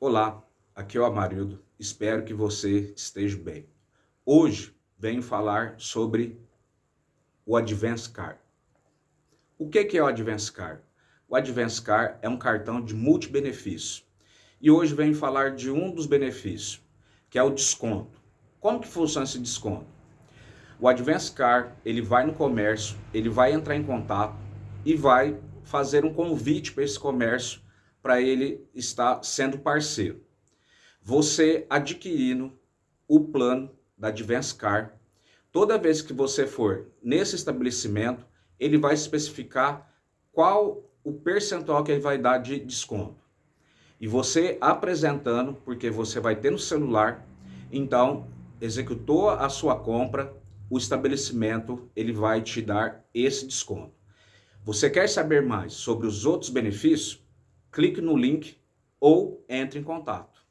Olá, aqui é o Amarildo, espero que você esteja bem. Hoje venho falar sobre o Advance Card. O que é o Advance Card? O Advance Card é um cartão de multibenefício. E hoje venho falar de um dos benefícios, que é o desconto. Como que funciona esse desconto? O Advance Card, ele vai no comércio, ele vai entrar em contato e vai fazer um convite para esse comércio para ele estar sendo parceiro. Você adquirindo o plano da Advance Car, toda vez que você for nesse estabelecimento, ele vai especificar qual o percentual que ele vai dar de desconto. E você apresentando, porque você vai ter no celular, então executou a sua compra, o estabelecimento ele vai te dar esse desconto. Você quer saber mais sobre os outros benefícios? Clique no link ou entre em contato.